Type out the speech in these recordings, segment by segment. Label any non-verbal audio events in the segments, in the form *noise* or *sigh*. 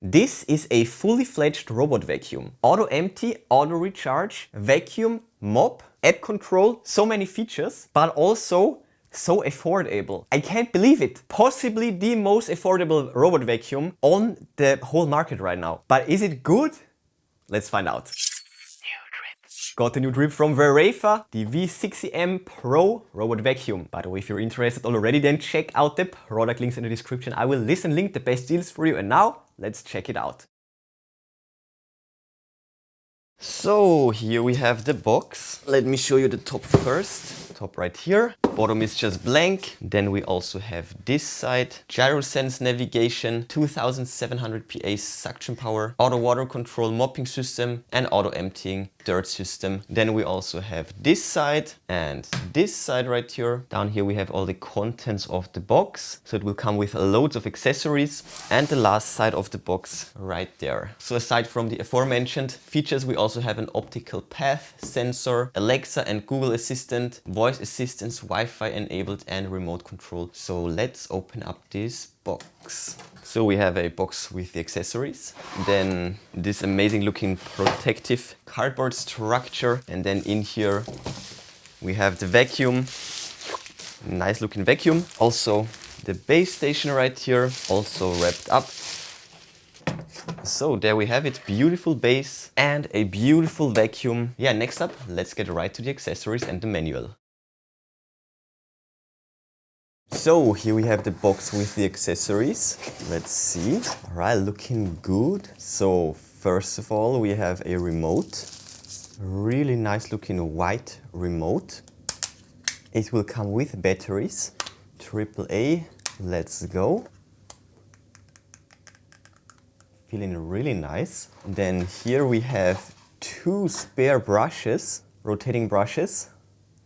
This is a fully fledged robot vacuum. Auto empty, auto recharge, vacuum, mop, app control, so many features, but also so affordable. I can't believe it. Possibly the most affordable robot vacuum on the whole market right now. But is it good? Let's find out. Got a new drip from Verefa, the V60M Pro Robot Vacuum. By the way, if you're interested already, then check out the product links in the description. I will list and link the best deals for you. And now, let's check it out. So here we have the box. Let me show you the top first. Top right here. Bottom is just blank. Then we also have this side. GyroSense navigation, 2700 PA suction power, auto water control mopping system and auto emptying dirt system. Then we also have this side and this side right here. Down here we have all the contents of the box. So it will come with loads of accessories and the last side of the box right there. So aside from the aforementioned features, we also have an optical path sensor, Alexa and Google Assistant, voice assistance, Wi-Fi enabled and remote control. So let's open up this box. So we have a box with the accessories, then this amazing looking protective cardboard structure and then in here we have the vacuum, nice looking vacuum. Also the base station right here, also wrapped up. So there we have it, beautiful base and a beautiful vacuum. Yeah, next up, let's get right to the accessories and the manual. So here we have the box with the accessories. Let's see. All right, looking good. So first of all, we have a remote. Really nice looking white remote. It will come with batteries. AAA, let's go. Feeling really nice. then here we have two spare brushes, rotating brushes.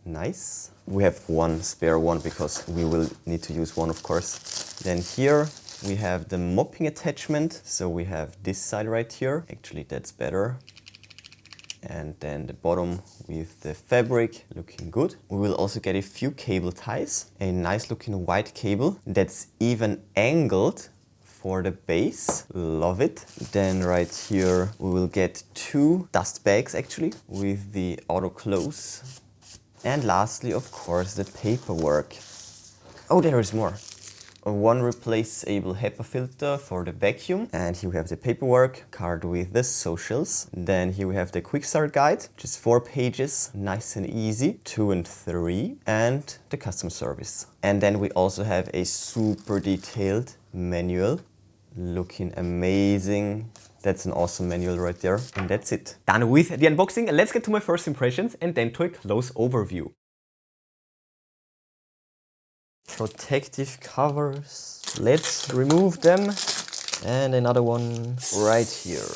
Nice. We have one spare one because we will need to use one of course. Then here we have the mopping attachment. So we have this side right here. Actually that's better. And then the bottom with the fabric looking good. We will also get a few cable ties. A nice looking white cable that's even angled for the base. Love it. Then right here we will get two dust bags actually with the auto close and lastly, of course, the paperwork. Oh, there is more. One replaceable HEPA filter for the vacuum. And here we have the paperwork card with the socials. Then here we have the quick start guide, just four pages, nice and easy, two and three, and the customer service. And then we also have a super detailed manual, looking amazing. That's an awesome manual right there. And that's it. Done with the unboxing. Let's get to my first impressions and then to a close overview. Protective covers. Let's remove them. And another one right here.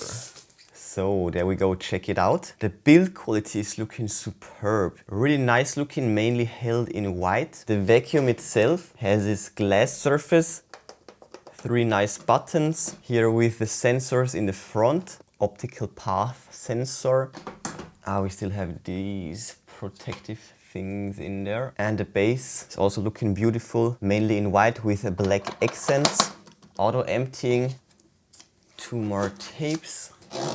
So there we go, check it out. The build quality is looking superb. Really nice looking, mainly held in white. The vacuum itself has this glass surface three nice buttons here with the sensors in the front optical path sensor. Ah, we still have these protective things in there. And the base is also looking beautiful mainly in white with a black accents auto emptying. Two more tapes.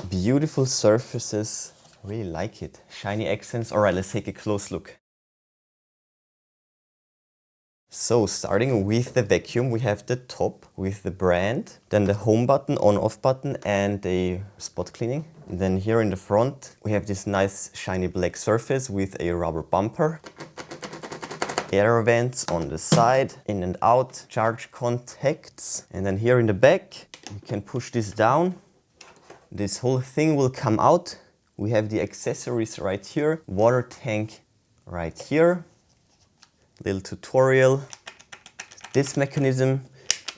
Beautiful surfaces. Really like it. Shiny accents. All right let's take a close look so starting with the vacuum, we have the top with the brand, then the home button, on off button and the spot cleaning. And then here in the front, we have this nice shiny black surface with a rubber bumper. Air vents on the side, in and out, charge contacts. And then here in the back, you can push this down. This whole thing will come out. We have the accessories right here, water tank right here, little tutorial. This mechanism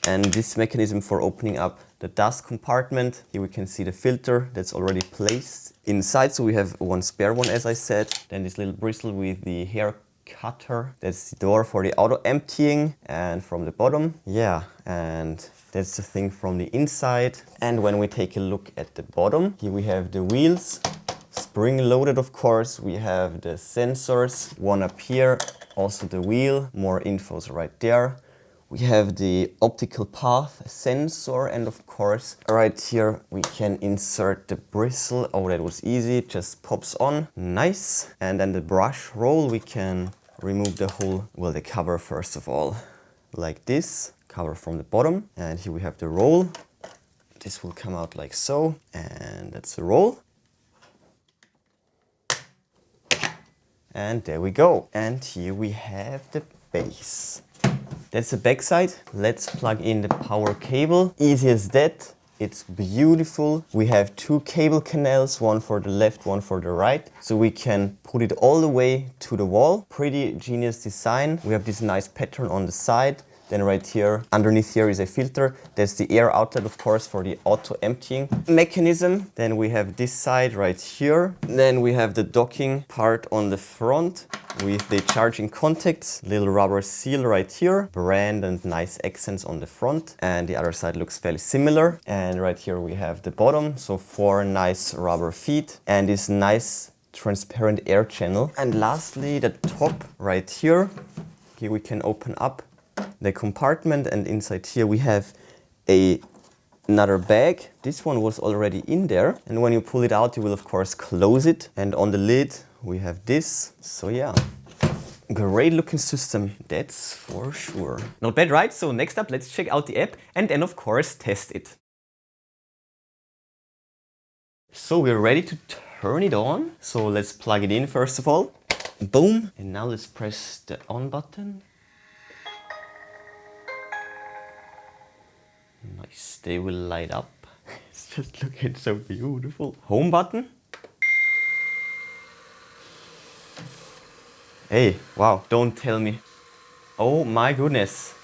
and this mechanism for opening up the dust compartment. Here we can see the filter that's already placed inside. So we have one spare one, as I said. Then this little bristle with the hair cutter. That's the door for the auto emptying and from the bottom. Yeah, and that's the thing from the inside. And when we take a look at the bottom, here we have the wheels. Spring loaded, of course. We have the sensors, one up here also the wheel, more infos right there. We have the optical path sensor and of course right here we can insert the bristle. Oh, that was easy, just pops on. Nice. And then the brush roll, we can remove the whole, well, the cover first of all, like this, cover from the bottom. And here we have the roll. This will come out like so, and that's the roll. And there we go. And here we have the base. That's the backside. Let's plug in the power cable. Easy as that. It's beautiful. We have two cable canals, one for the left, one for the right. So we can put it all the way to the wall. Pretty genius design. We have this nice pattern on the side. Then right here, underneath here is a filter. There's the air outlet, of course, for the auto emptying mechanism. Then we have this side right here. Then we have the docking part on the front with the charging contacts, little rubber seal right here, brand and nice accents on the front. And the other side looks fairly similar. And right here we have the bottom, so four nice rubber feet and this nice transparent air channel. And lastly, the top right here. Here we can open up the compartment and inside here we have a another bag. This one was already in there and when you pull it out you will of course close it and on the lid we have this. So yeah, great looking system, that's for sure. Not bad, right? So next up let's check out the app and then of course test it. So we're ready to turn it on. So let's plug it in first of all. Boom. And now let's press the on button. They will light up. *laughs* it's just looking so beautiful. Home button. Hey, wow, don't tell me. Oh my goodness.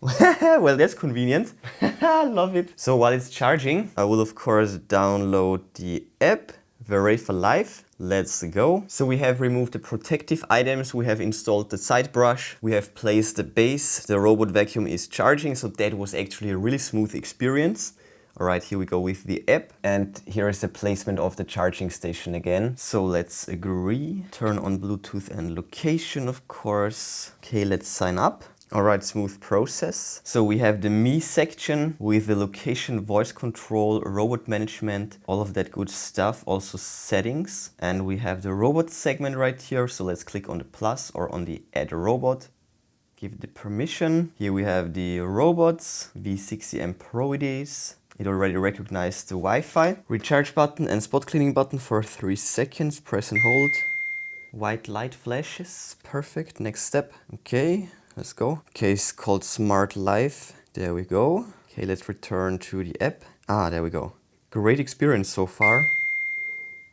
*laughs* well, that's convenient. I *laughs* love it. So while it's charging, I will of course download the app Verefa life. Let's go. So we have removed the protective items, we have installed the side brush, we have placed the base, the robot vacuum is charging, so that was actually a really smooth experience. All right, here we go with the app and here is the placement of the charging station again. So let's agree, turn on Bluetooth and location, of course. Okay, let's sign up. All right, smooth process. So we have the Me section with the location, voice control, robot management, all of that good stuff, also settings. And we have the robot segment right here. So let's click on the plus or on the add robot. Give the permission. Here we have the robots, V60M Pro it is. It already recognized the Wi-Fi. Recharge button and spot cleaning button for three seconds. Press and hold. White light flashes. Perfect. Next step. Okay. Let's go. Case called Smart Life. There we go. Okay, let's return to the app. Ah, there we go. Great experience so far.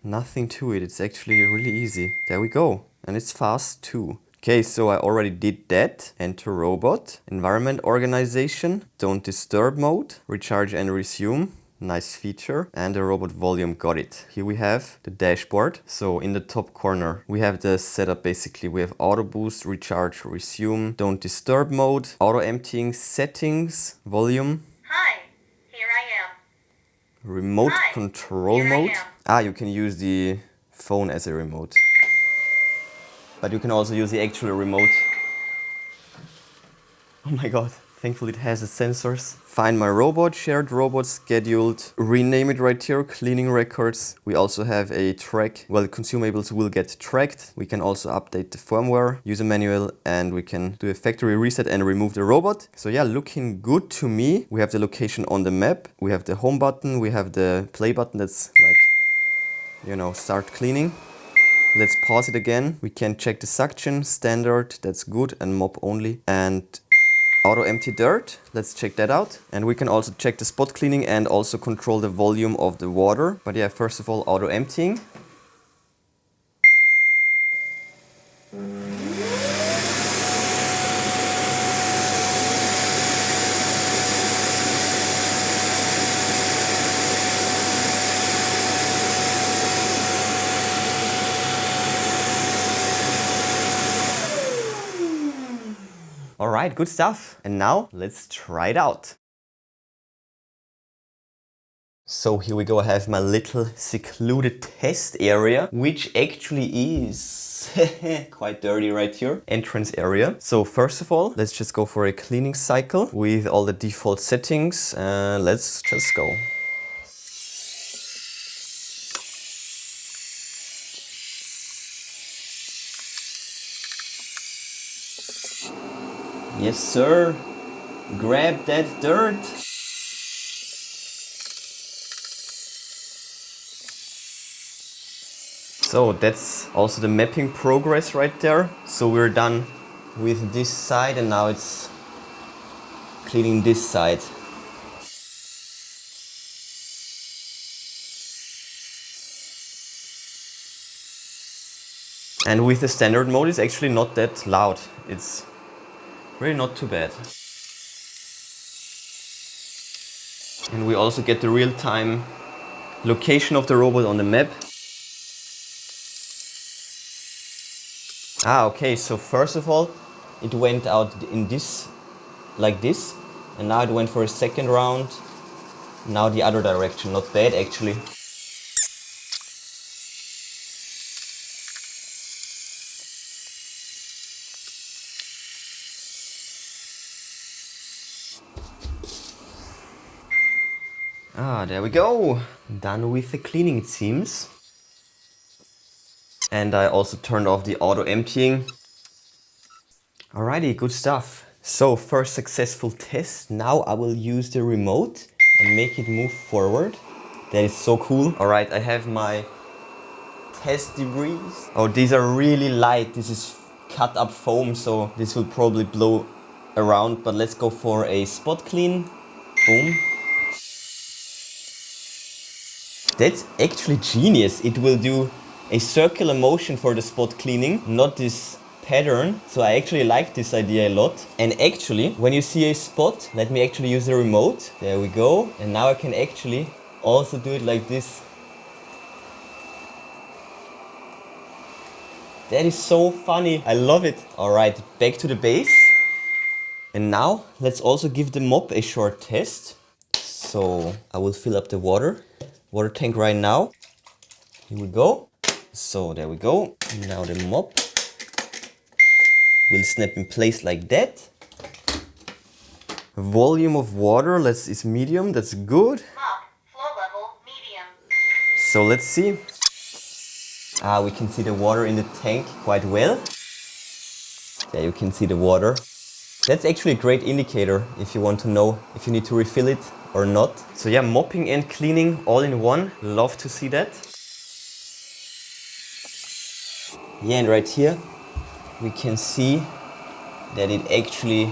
Nothing to it. It's actually really easy. There we go. And it's fast too. Okay, so I already did that. Enter robot, environment organization, don't disturb mode, recharge and resume. Nice feature. And the robot volume got it. Here we have the dashboard. So in the top corner, we have the setup basically. We have auto boost, recharge, resume, don't disturb mode, auto emptying, settings, volume. Hi, here I am. Remote Hi, control mode. Ah, you can use the phone as a remote. But you can also use the actual remote. Oh my god. Thankfully it has the sensors. Find my robot, shared robot, scheduled. Rename it right here, cleaning records. We also have a track. Well, consumables will get tracked. We can also update the firmware, user manual, and we can do a factory reset and remove the robot. So yeah, looking good to me. We have the location on the map. We have the home button. We have the play button that's like, you know, start cleaning. Let's pause it again. We can check the suction, standard, that's good, and mop only. And auto empty dirt, let's check that out. And we can also check the spot cleaning and also control the volume of the water. But yeah, first of all, auto emptying. All right, good stuff. And now let's try it out. So here we go, I have my little secluded test area, which actually is *laughs* quite dirty right here. Entrance area. So first of all, let's just go for a cleaning cycle with all the default settings. Uh, let's just go. Yes, sir. Grab that dirt. So that's also the mapping progress right there. So we're done with this side and now it's cleaning this side. And with the standard mode it's actually not that loud. It's really not too bad. And we also get the real-time location of the robot on the map. Ah, okay, so first of all, it went out in this, like this, and now it went for a second round, now the other direction, not bad actually. Ah, there we go. Done with the cleaning it seems. And I also turned off the auto emptying. Alrighty, good stuff. So first successful test. Now I will use the remote and make it move forward. That is so cool. Alright, I have my test debris. Oh, these are really light. This is cut up foam, so this will probably blow around. But let's go for a spot clean. Boom. That's actually genius. It will do a circular motion for the spot cleaning, not this pattern. So I actually like this idea a lot. And actually, when you see a spot, let me actually use the remote. There we go. And now I can actually also do it like this. That is so funny. I love it. All right, back to the base. And now let's also give the mop a short test. So I will fill up the water, water tank right now. Here we go. So there we go. Now the mop will snap in place like that. Volume of water, let's is medium, that's good. Mop, flow level, medium. So let's see. Ah, we can see the water in the tank quite well. There you can see the water. That's actually a great indicator if you want to know if you need to refill it or not. So yeah, mopping and cleaning all in one. Love to see that. Yeah, and right here we can see that it actually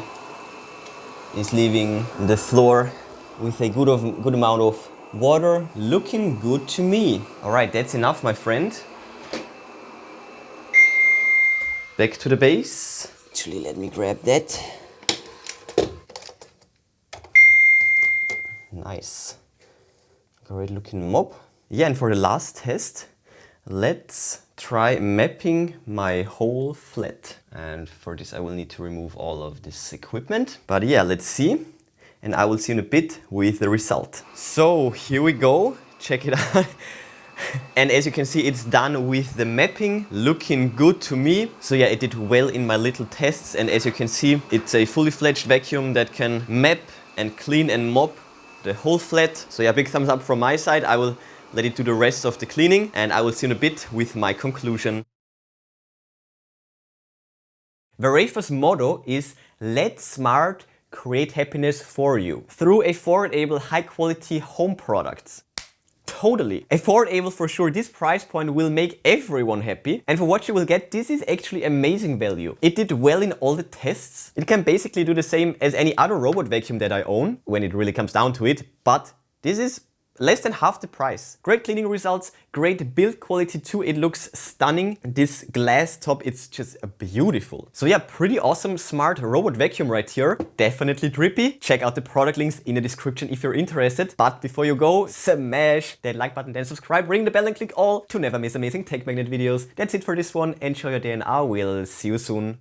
is leaving the floor with a good, of, good amount of water. Looking good to me. All right, that's enough, my friend. Back to the base. Actually, let me grab that. Nice. Great looking mop. Yeah, and for the last test, let's try mapping my whole flat. And for this I will need to remove all of this equipment. But yeah, let's see. And I will see in a bit with the result. So here we go. Check it out. *laughs* and as you can see, it's done with the mapping, looking good to me. So yeah, it did well in my little tests. And as you can see, it's a fully fledged vacuum that can map and clean and mop the whole flat. So yeah, big thumbs up from my side. I will let it do the rest of the cleaning and I will see in a bit with my conclusion. Verefa's motto is let smart create happiness for you through affordable high quality home products. Totally. Affordable for sure, this price point will make everyone happy. And for what you will get, this is actually amazing value. It did well in all the tests. It can basically do the same as any other robot vacuum that I own, when it really comes down to it. But this is less than half the price. Great cleaning results, great build quality too. It looks stunning. This glass top, it's just beautiful. So yeah, pretty awesome smart robot vacuum right here. Definitely drippy. Check out the product links in the description if you're interested. But before you go, smash that like button, then subscribe, ring the bell and click all to never miss amazing tech magnet videos. That's it for this one. Enjoy your day and I will see you soon.